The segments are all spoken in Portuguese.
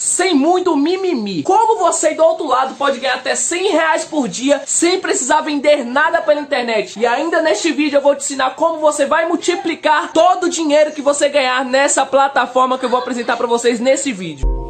sem muito mimimi. Como você do outro lado pode ganhar até 100 reais por dia sem precisar vender nada pela internet. E ainda neste vídeo eu vou te ensinar como você vai multiplicar todo o dinheiro que você ganhar nessa plataforma que eu vou apresentar para vocês nesse vídeo.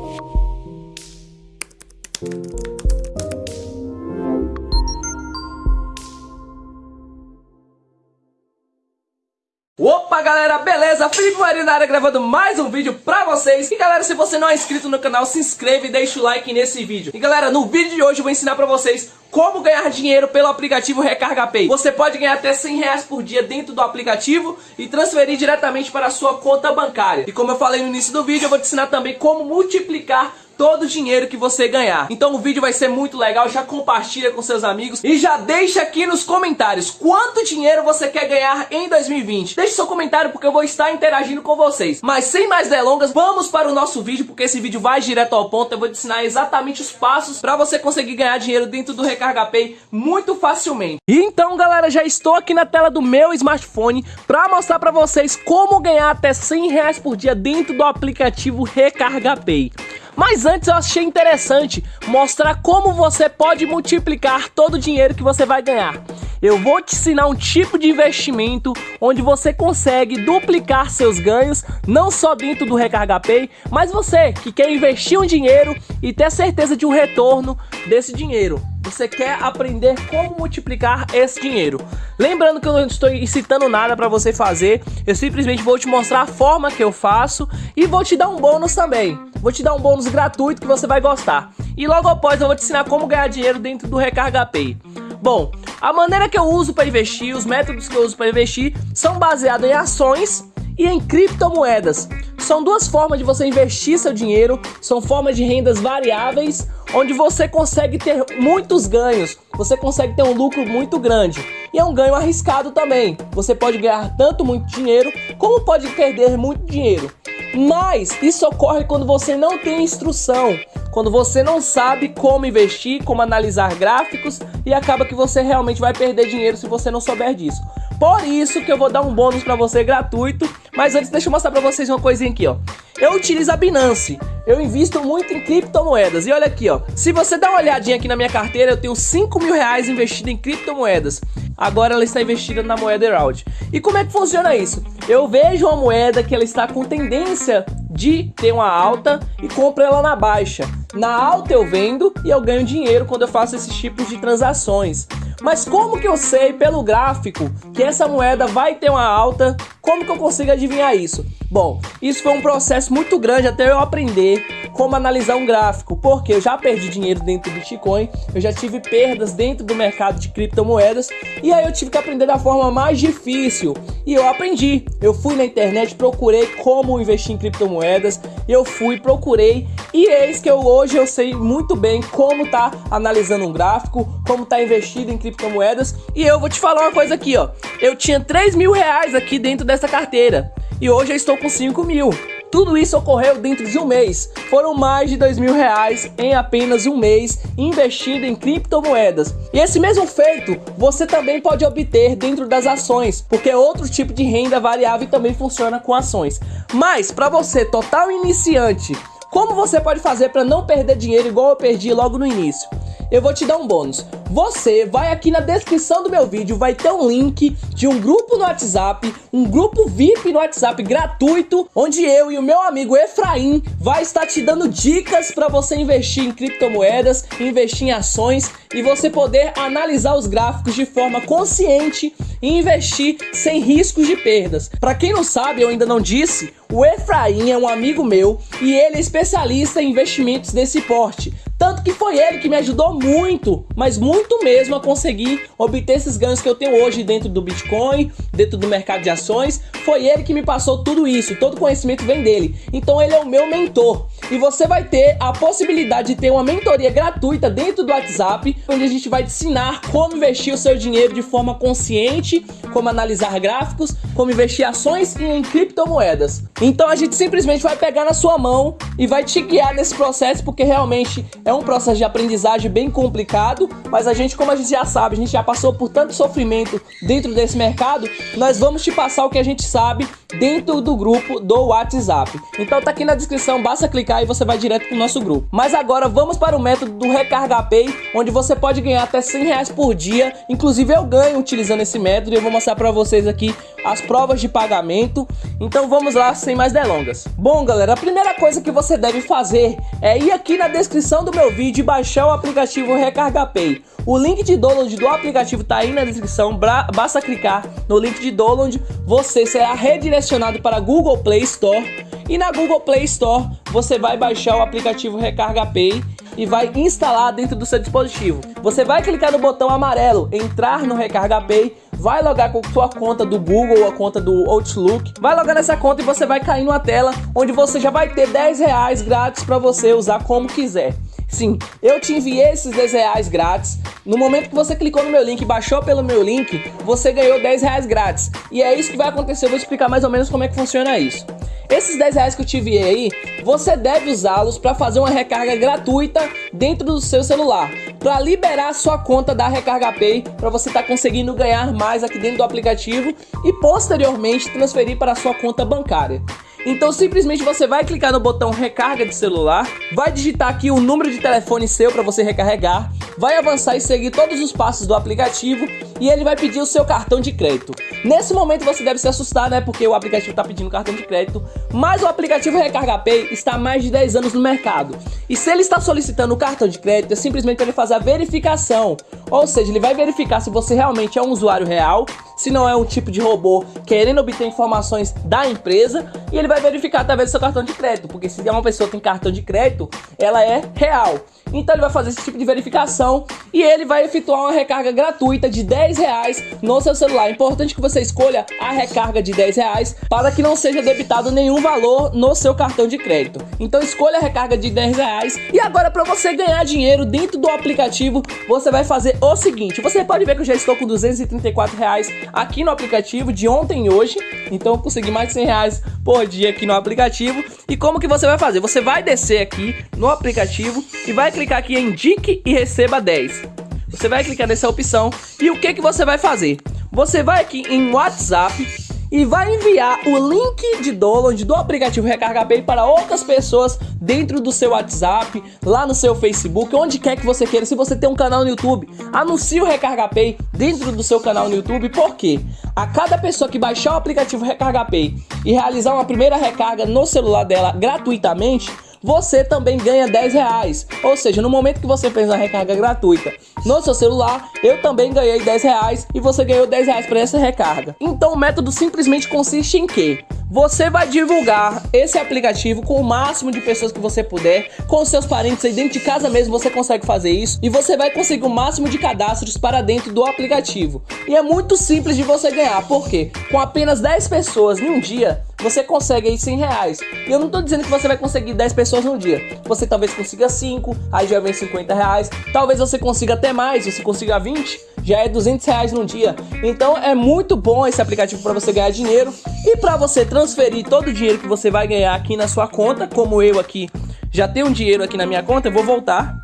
Opa galera, beleza? Felipe Marinara gravando mais um vídeo pra vocês E galera, se você não é inscrito no canal, se inscreve e deixa o like nesse vídeo E galera, no vídeo de hoje eu vou ensinar pra vocês como ganhar dinheiro pelo aplicativo Recarga Pay. Você pode ganhar até 100 reais por dia dentro do aplicativo e transferir diretamente para a sua conta bancária. E como eu falei no início do vídeo, eu vou te ensinar também como multiplicar todo o dinheiro que você ganhar. Então o vídeo vai ser muito legal, já compartilha com seus amigos e já deixa aqui nos comentários quanto dinheiro você quer ganhar em 2020. Deixe seu comentário porque eu vou estar interagindo com vocês. Mas sem mais delongas, vamos para o nosso vídeo porque esse vídeo vai direto ao ponto. Eu vou te ensinar exatamente os passos para você conseguir ganhar dinheiro dentro do Recarga Pay muito facilmente. E então galera, já estou aqui na tela do meu smartphone para mostrar para vocês como ganhar até 100 reais por dia dentro do aplicativo Recarga Pay. Mas antes eu achei interessante mostrar como você pode multiplicar todo o dinheiro que você vai ganhar. Eu vou te ensinar um tipo de investimento onde você consegue duplicar seus ganhos, não só dentro do Recarga Pay, mas você que quer investir um dinheiro e ter certeza de um retorno desse dinheiro. Você quer aprender como multiplicar esse dinheiro. Lembrando que eu não estou incitando nada para você fazer, eu simplesmente vou te mostrar a forma que eu faço e vou te dar um bônus também vou te dar um bônus gratuito que você vai gostar. E logo após eu vou te ensinar como ganhar dinheiro dentro do Recarga Pay. Bom, a maneira que eu uso para investir, os métodos que eu uso para investir são baseados em ações e em criptomoedas. São duas formas de você investir seu dinheiro, são formas de rendas variáveis, onde você consegue ter muitos ganhos, você consegue ter um lucro muito grande. E é um ganho arriscado também. Você pode ganhar tanto muito dinheiro, como pode perder muito dinheiro. Mas isso ocorre quando você não tem instrução, quando você não sabe como investir, como analisar gráficos e acaba que você realmente vai perder dinheiro se você não souber disso. Por isso que eu vou dar um bônus para você gratuito, mas antes deixa eu mostrar para vocês uma coisinha aqui, ó. Eu utilizo a Binance, eu invisto muito em criptomoedas e olha aqui, ó. Se você dá uma olhadinha aqui na minha carteira, eu tenho 5 mil reais investido em criptomoedas. Agora ela está investida na moeda Herald. E como é que funciona isso? Eu vejo uma moeda que ela está com tendência de ter uma alta e compro ela na baixa. Na alta eu vendo e eu ganho dinheiro quando eu faço esses tipos de transações. Mas como que eu sei pelo gráfico que essa moeda vai ter uma alta? Como que eu consigo adivinhar isso? Bom, isso foi um processo muito grande até eu aprender como analisar um gráfico, porque eu já perdi dinheiro dentro do Bitcoin, eu já tive perdas dentro do mercado de criptomoedas e aí eu tive que aprender da forma mais difícil. E eu aprendi. Eu fui na internet, procurei como investir em criptomoedas, eu fui, procurei e eis que eu hoje eu sei muito bem como tá analisando um gráfico, como tá investido em criptomoedas e eu vou te falar uma coisa aqui, ó. Eu tinha 3 mil reais aqui dentro dessa carteira e hoje eu estou com 5 mil. Tudo isso ocorreu dentro de um mês. Foram mais de dois mil reais em apenas um mês investindo em criptomoedas. E esse mesmo feito você também pode obter dentro das ações, porque outro tipo de renda variável também funciona com ações. Mas para você total iniciante, como você pode fazer para não perder dinheiro igual eu perdi logo no início? Eu vou te dar um bônus. Você vai aqui na descrição do meu vídeo, vai ter um link de um grupo no WhatsApp, um grupo VIP no WhatsApp gratuito, onde eu e o meu amigo Efraim vai estar te dando dicas para você investir em criptomoedas, investir em ações e você poder analisar os gráficos de forma consciente e investir sem riscos de perdas. Para quem não sabe, eu ainda não disse, o Efraim é um amigo meu e ele é especialista em investimentos desse porte. Tanto que foi ele que me ajudou muito, mas muito mesmo a conseguir obter esses ganhos que eu tenho hoje dentro do Bitcoin, dentro do mercado de ações. Foi ele que me passou tudo isso, todo conhecimento vem dele. Então ele é o meu mentor. E você vai ter a possibilidade de ter uma mentoria gratuita dentro do WhatsApp, onde a gente vai te ensinar como investir o seu dinheiro de forma consciente, como analisar gráficos, como investir ações e em criptomoedas. Então a gente simplesmente vai pegar na sua mão e vai te guiar nesse processo, porque realmente um processo de aprendizagem bem complicado, mas a gente, como a gente já sabe, a gente já passou por tanto sofrimento dentro desse mercado, nós vamos te passar o que a gente sabe dentro do grupo do WhatsApp. Então tá aqui na descrição, basta clicar e você vai direto pro nosso grupo. Mas agora vamos para o método do Recarga Pay, onde você pode ganhar até 100 reais por dia. Inclusive eu ganho utilizando esse método e eu vou mostrar para vocês aqui as provas de pagamento. Então vamos lá, sem mais delongas. Bom galera, a primeira coisa que você deve fazer é ir aqui na descrição do meu vídeo e baixar o aplicativo Recarga Pay. O link de download do aplicativo tá aí na descrição, basta clicar no link de download, você será redirecionado para a Google Play Store e na Google Play Store você vai baixar o aplicativo Recarga Pay e vai instalar dentro do seu dispositivo. Você vai clicar no botão amarelo, entrar no Recarga Pay, vai logar com sua conta do Google ou a conta do Outlook, vai logar nessa conta e você vai cair numa tela onde você já vai ter 10 reais grátis para você usar como quiser. Sim, eu te enviei esses 10 reais grátis. No momento que você clicou no meu link, baixou pelo meu link, você ganhou 10 reais grátis. E é isso que vai acontecer, eu vou explicar mais ou menos como é que funciona isso. Esses 10 reais que eu te enviei aí, você deve usá-los para fazer uma recarga gratuita dentro do seu celular, para liberar sua conta da Recarga Pay, para você estar tá conseguindo ganhar mais aqui dentro do aplicativo e posteriormente transferir para a sua conta bancária. Então simplesmente você vai clicar no botão recarga de celular, vai digitar aqui o número de telefone seu para você recarregar, vai avançar e seguir todos os passos do aplicativo e ele vai pedir o seu cartão de crédito. Nesse momento você deve se assustar, né, porque o aplicativo está pedindo cartão de crédito, mas o aplicativo Recarga Pay está há mais de 10 anos no mercado. E se ele está solicitando o cartão de crédito, é simplesmente para ele fazer a verificação. Ou seja, ele vai verificar se você realmente é um usuário real, se não é um tipo de robô querendo obter informações da empresa e ele vai verificar através do seu cartão de crédito, porque se uma pessoa tem cartão de crédito, ela é real. Então ele vai fazer esse tipo de verificação e ele vai efetuar uma recarga gratuita de 10 reais no seu celular. É importante que você escolha a recarga de 10 reais para que não seja debitado nenhum valor no seu cartão de crédito. Então escolha a recarga de 10 reais e agora para você ganhar dinheiro dentro do aplicativo, você vai fazer o seguinte. Você pode ver que eu já estou com 234 reais aqui no aplicativo de ontem e hoje. Então eu consegui mais de 100 reais por dia aqui no aplicativo. E como que você vai fazer? Você vai descer aqui no aplicativo e vai clicar aqui em Indique e Receba 10. Você vai clicar nessa opção e o que, que você vai fazer? Você vai aqui em WhatsApp e vai enviar o link de download do aplicativo Recarga Pay para outras pessoas dentro do seu WhatsApp, lá no seu Facebook, onde quer que você queira. Se você tem um canal no YouTube, anuncie o Recarga Pay dentro do seu canal no YouTube, porque a cada pessoa que baixar o aplicativo Recarga Pay e realizar uma primeira recarga no celular dela gratuitamente, você também ganha 10 reais. Ou seja, no momento que você fez a recarga gratuita no seu celular, eu também ganhei 10 reais e você ganhou 10 reais para essa recarga. Então o método simplesmente consiste em que você vai divulgar esse aplicativo com o máximo de pessoas que você puder, com seus parentes aí dentro de casa mesmo você consegue fazer isso e você vai conseguir o máximo de cadastros para dentro do aplicativo. E é muito simples de você ganhar, porque com apenas 10 pessoas em um dia, você consegue aí 100 reais. E eu não tô dizendo que você vai conseguir 10 pessoas no dia. Você talvez consiga 5, aí já vem 50 reais. Talvez você consiga até mais, você consiga 20, já é 200 reais no dia. Então é muito bom esse aplicativo para você ganhar dinheiro e para você transferir todo o dinheiro que você vai ganhar aqui na sua conta, como eu aqui já tenho dinheiro aqui na minha conta, eu vou voltar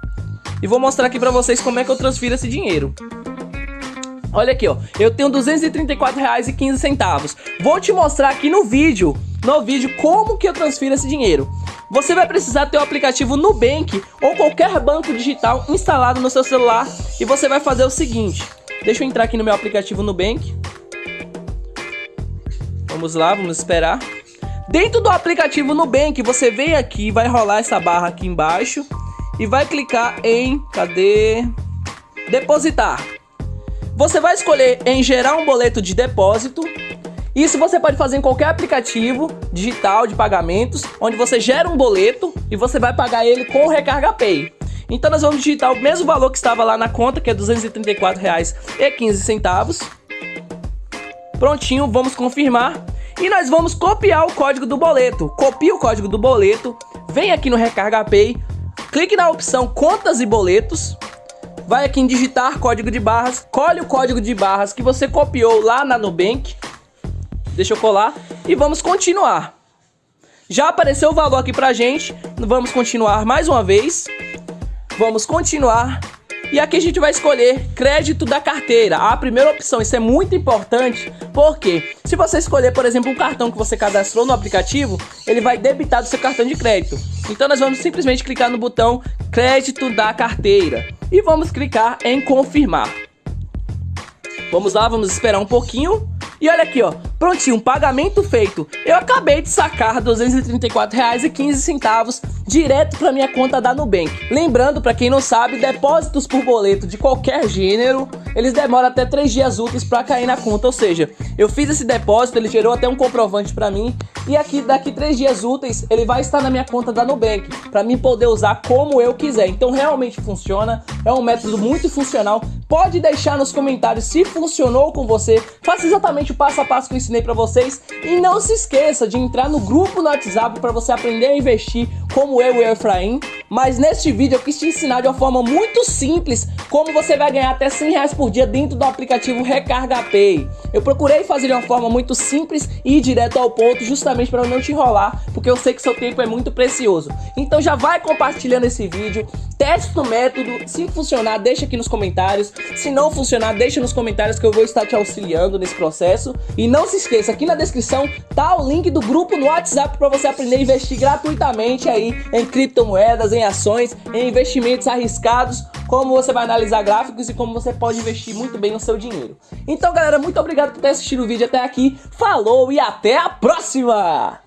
e vou mostrar aqui para vocês como é que eu transfiro esse dinheiro. Olha aqui, ó, eu tenho R$ 234,15. Vou te mostrar aqui no vídeo, no vídeo, como que eu transfiro esse dinheiro. Você vai precisar ter o aplicativo Nubank ou qualquer banco digital instalado no seu celular e você vai fazer o seguinte. Deixa eu entrar aqui no meu aplicativo Nubank. Vamos lá, vamos esperar. Dentro do aplicativo Nubank, você vem aqui, vai rolar essa barra aqui embaixo e vai clicar em, cadê? Depositar. Você vai escolher em gerar um boleto de depósito isso você pode fazer em qualquer aplicativo digital de pagamentos, onde você gera um boleto e você vai pagar ele com o Recarga Pay. Então nós vamos digitar o mesmo valor que estava lá na conta, que é R$ 234,15. Prontinho, vamos confirmar. E nós vamos copiar o código do boleto. Copia o código do boleto, vem aqui no Recarga Pay, clique na opção Contas e Boletos, vai aqui em digitar código de barras, colhe o código de barras que você copiou lá na Nubank, Deixa eu colar e vamos continuar. Já apareceu o valor aqui pra gente. Vamos continuar mais uma vez. Vamos continuar. E aqui a gente vai escolher crédito da carteira. A primeira opção, isso é muito importante, porque se você escolher, por exemplo, um cartão que você cadastrou no aplicativo, ele vai debitar do seu cartão de crédito. Então nós vamos simplesmente clicar no botão crédito da carteira e vamos clicar em confirmar. Vamos lá, vamos esperar um pouquinho. E olha aqui, ó, prontinho, pagamento feito. Eu acabei de sacar R$ 234,15 direto para minha conta da Nubank. Lembrando, para quem não sabe, depósitos por boleto de qualquer gênero, eles demoram até 3 dias úteis para cair na conta, ou seja, eu fiz esse depósito, ele gerou até um comprovante para mim, e aqui daqui 3 dias úteis, ele vai estar na minha conta da Nubank, para mim poder usar como eu quiser. Então realmente funciona, é um método muito funcional. Pode deixar nos comentários se funcionou com você, faça exatamente o passo a passo que eu ensinei para vocês, e não se esqueça de entrar no grupo no WhatsApp para você aprender a investir como eu e o Efraim, mas neste vídeo eu quis te ensinar de uma forma muito simples como você vai ganhar até 100 reais por dia dentro do aplicativo Recarga Pay. Eu procurei fazer de uma forma muito simples e ir direto ao ponto, justamente para não te enrolar, porque eu sei que seu tempo é muito precioso. Então já vai compartilhando esse vídeo, teste o método, se funcionar deixa aqui nos comentários, se não funcionar deixa nos comentários que eu vou estar te auxiliando nesse processo. E não se esqueça, aqui na descrição tá o link do grupo no WhatsApp para você aprender a investir gratuitamente aí em criptomoedas, em ações, em investimentos arriscados, como você vai analisar gráficos e como você pode investir muito bem o seu dinheiro. Então galera, muito obrigado por ter assistido o vídeo até aqui, falou e até a próxima!